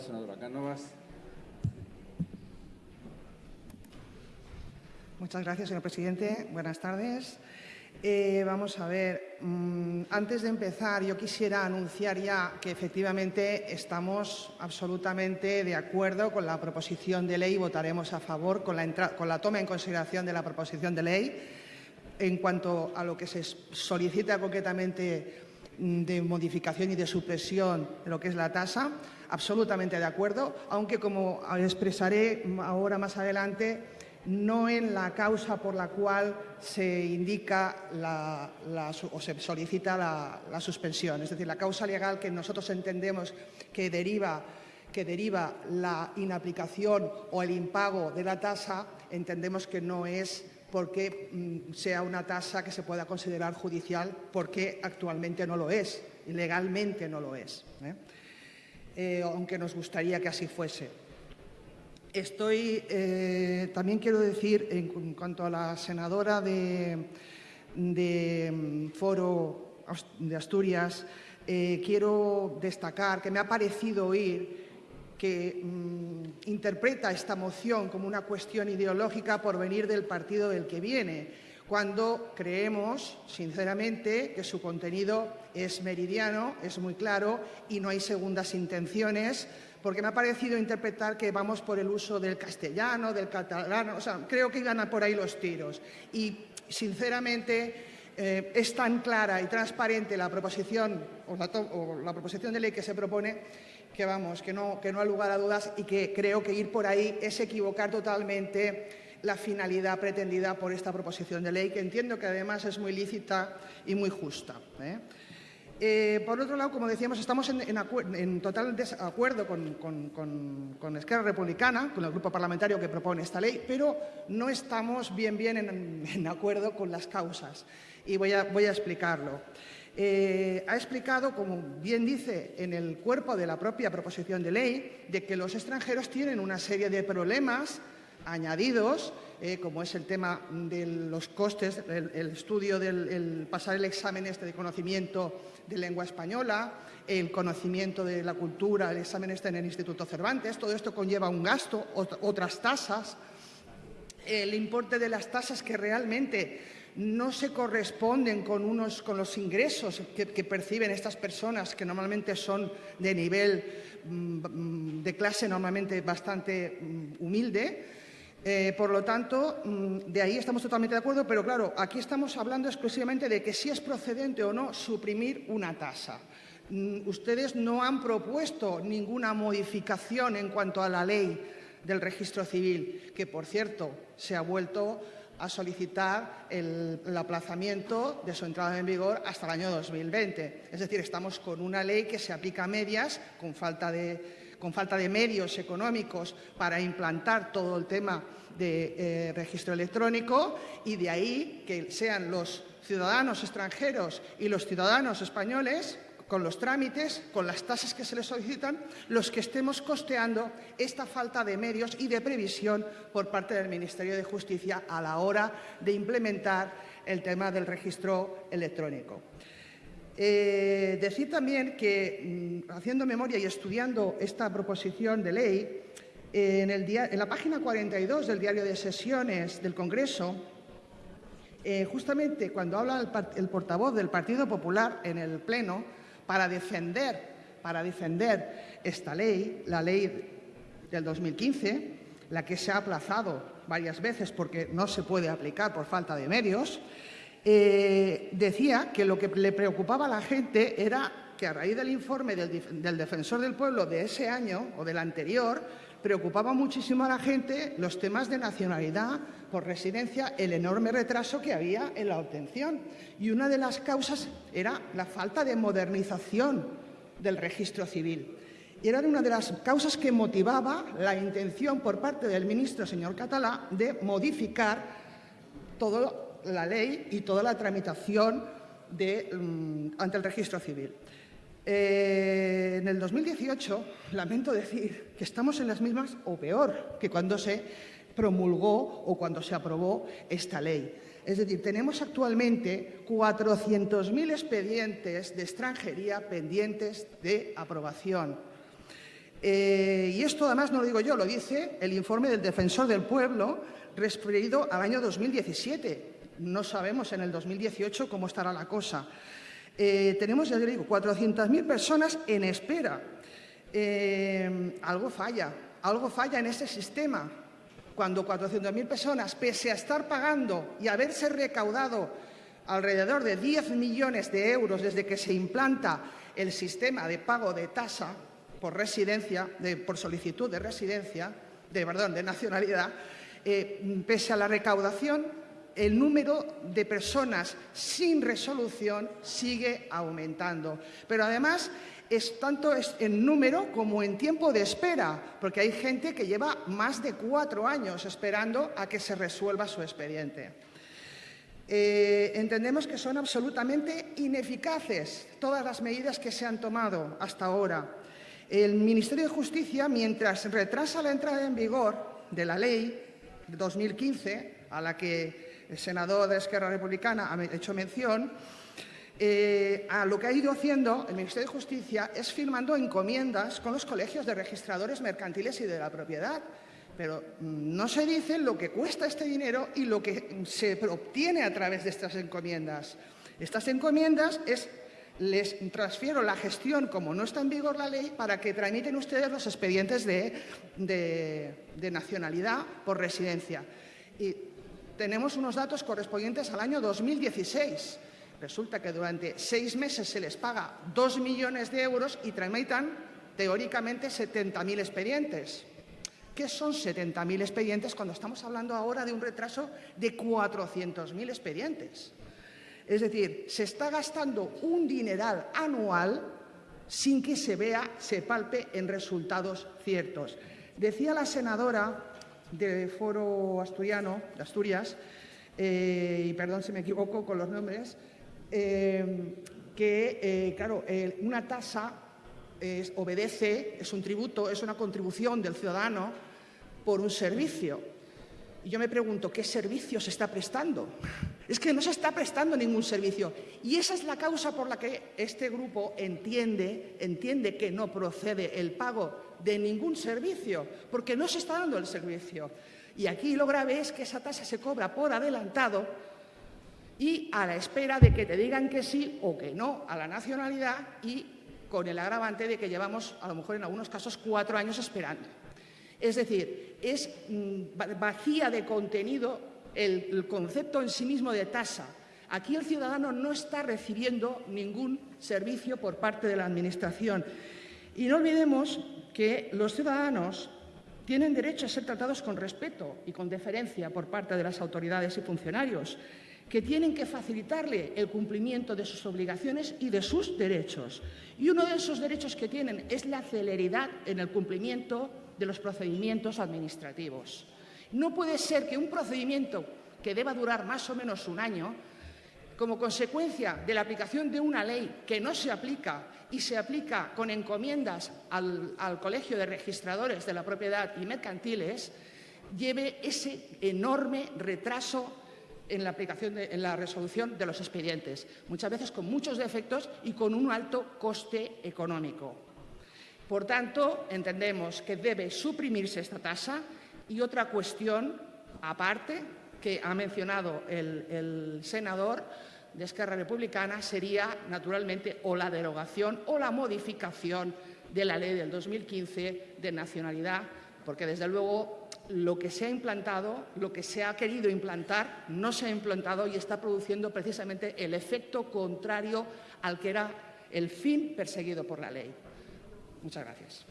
senadora Cánovas. Muchas gracias, señor presidente. Buenas tardes. Eh, vamos a ver, mm, antes de empezar, yo quisiera anunciar ya que efectivamente estamos absolutamente de acuerdo con la proposición de ley y votaremos a favor con la, toma en consideración de la proposición de ley. En cuanto a lo que se solicita concretamente de modificación y de supresión de lo que es la tasa, absolutamente de acuerdo, aunque como expresaré ahora más adelante, no en la causa por la cual se indica o se solicita la, suspensión. Es decir, la causa legal que nosotros entendemos que deriva, que deriva la inaplicación o el impago de la tasa, entendemos que no es porque mm, sea una tasa que se pueda considerar judicial, porque actualmente no lo es, legalmente no lo es, ¿eh? Eh, aunque nos gustaría que así fuese. Estoy, eh, también quiero decir, en, cuanto a la senadora de, mm, Foro de Asturias, quiero destacar que me ha parecido oír que mm, interpreta esta moción como una cuestión ideológica por venir del partido del que viene, cuando creemos, sinceramente, que su contenido es meridiano, es muy claro y no hay segundas intenciones porque me ha parecido interpretar que vamos por el uso del castellano, del catalán, o sea, creo que iban por ahí los tiros. Y, sinceramente, eh, es tan clara y transparente la proposición o la, proposición de ley que se propone que vamos, que no, que no ha lugar a dudas y que creo que ir por ahí es equivocar totalmente la finalidad pretendida por esta proposición de ley, que entiendo que además es muy lícita y muy justa. ¿eh? Eh, por otro lado, como decíamos, estamos en, total desacuerdo con, con, Esquerra Republicana, con el grupo parlamentario que propone esta ley, pero no estamos bien, bien en, acuerdo con las causas. Y voy a, explicarlo. Eh, ha explicado, como bien dice en el cuerpo de la propia proposición de ley, de que los extranjeros tienen una serie de problemas añadidos, eh, como es el tema de los costes, el, estudio del pasar el examen este de conocimiento de lengua española, el conocimiento de la cultura, el examen este en el Instituto Cervantes, todo esto conlleva un gasto, otras tasas, el importe de las tasas que realmente no se corresponden con, unos, con los ingresos que, perciben estas personas, que normalmente son de nivel mm, de clase normalmente bastante mm, humilde, eh, por lo tanto, mm, de ahí estamos totalmente de acuerdo, pero claro, aquí estamos hablando exclusivamente de que si es procedente o no suprimir una tasa. Ustedes no han propuesto ninguna modificación en cuanto a la ley del registro civil, que por cierto se ha vuelto a solicitar el, aplazamiento de su entrada en vigor hasta el año 2020. Es decir, estamos con una ley que se aplica a medias, con falta de con falta de medios económicos para implantar todo el tema de eh, registro electrónico y de ahí que sean los ciudadanos extranjeros y los ciudadanos españoles con los trámites, con las tasas que se les solicitan, los que estemos costeando esta falta de medios y de previsión por parte del Ministerio de Justicia a la hora de implementar el tema del registro electrónico. Eh, decir también que, mm, haciendo memoria y estudiando esta proposición de ley, en, la página 42 del diario de sesiones del Congreso, eh, justamente cuando habla el, portavoz del Partido Popular en el Pleno para defender, para defender esta ley, la ley del 2015, la que se ha aplazado varias veces porque no se puede aplicar por falta de medios, eh, decía que lo que le preocupaba a la gente era que a raíz del informe del, defensor del pueblo de ese año o del anterior, preocupaba muchísimo a la gente los temas de nacionalidad por residencia, el enorme retraso que había en la obtención. Y una de las causas era la falta de modernización del registro civil. Y era una de las causas que motivaba la intención por parte del ministro, señor Catalá, de modificar todo la ley y toda la tramitación mm, ante el registro civil. Eh, en el 2018, lamento decir que estamos en las mismas o peor que cuando se promulgó o cuando se aprobó esta ley. Es decir, tenemos actualmente 400.000 expedientes de extranjería pendientes de aprobación. Eh, y esto además no lo digo yo, lo dice el informe del Defensor del Pueblo referido al año 2017. No sabemos en el 2018 cómo estará la cosa. Eh, tenemos, ya digo, 400.000 personas en espera. Eh, algo falla, algo falla en ese sistema. Cuando 400.000 personas, pese a estar pagando y haberse recaudado alrededor de 10 millones de euros desde que se implanta el sistema de pago de tasa por residencia, por solicitud de residencia, de, perdón, de nacionalidad, eh, pese a la recaudación, el número de personas sin resolución sigue aumentando. Pero además es tanto en número como en tiempo de espera, porque hay gente que lleva más de cuatro años esperando a que se resuelva su expediente. Eh, entendemos que son absolutamente ineficaces todas las medidas que se han tomado hasta ahora. El Ministerio de Justicia, mientras retrasa la entrada en vigor de la ley de 2015, a la que el senador de Esquerra Republicana ha hecho mención, eh, a lo que ha ido haciendo el Ministerio de Justicia es firmando encomiendas con los colegios de registradores mercantiles y de la propiedad. Pero mm, no se dice lo que cuesta este dinero y lo que se obtiene a través de estas encomiendas. Estas encomiendas es les transfiero la gestión, como no está en vigor la ley, para que tramiten ustedes los expedientes de, de nacionalidad por residencia. Y tenemos unos datos correspondientes al año 2016. Resulta que durante seis meses se les paga dos millones de euros y tramitan, teóricamente, 70.000 expedientes. ¿Qué son 70.000 expedientes cuando estamos hablando ahora de un retraso de 400.000 expedientes? Es decir, se está gastando un dineral anual sin que se vea, se palpe en resultados ciertos. Decía la senadora del Foro Asturiano, de Asturias, eh, y perdón si me equivoco con los nombres, eh, que, eh, claro, una tasa obedece, es un tributo, es una contribución del ciudadano por un servicio. Y yo me pregunto, ¿qué servicio se está prestando? Es que no se está prestando ningún servicio. Y esa es la causa por la que este grupo entiende, entiende que no procede el pago de ningún servicio, porque no se está dando el servicio. Y aquí lo grave es que esa tasa se cobra por adelantado y a la espera de que te digan que sí o que no a la nacionalidad y con el agravante de que llevamos, a lo mejor en algunos casos, cuatro años esperando. Es decir, es mm, vacía de contenido el, concepto en sí mismo de tasa. Aquí el ciudadano no está recibiendo ningún servicio por parte de la Administración. Y no olvidemos que los ciudadanos tienen derecho a ser tratados con respeto y con deferencia por parte de las autoridades y funcionarios que tienen que facilitarle el cumplimiento de sus obligaciones y de sus derechos. Y uno de esos derechos que tienen es la celeridad en el cumplimiento de los procedimientos administrativos. No puede ser que un procedimiento que deba durar más o menos un año, como consecuencia de la aplicación de una ley que no se aplica y se aplica con encomiendas al, Colegio de Registradores de la Propiedad y Mercantiles, lleve ese enorme retraso en la aplicación, en la resolución de los expedientes, muchas veces con muchos defectos y con un alto coste económico. Por tanto, entendemos que debe suprimirse esta tasa y otra cuestión aparte que ha mencionado el, el senador de Esquerra Republicana sería, naturalmente, o la derogación o la modificación de la ley del 2015 de nacionalidad, porque, desde luego, lo que se ha implantado, lo que se ha querido implantar, no se ha implantado y está produciendo precisamente el efecto contrario al que era el fin perseguido por la ley. Muchas gracias.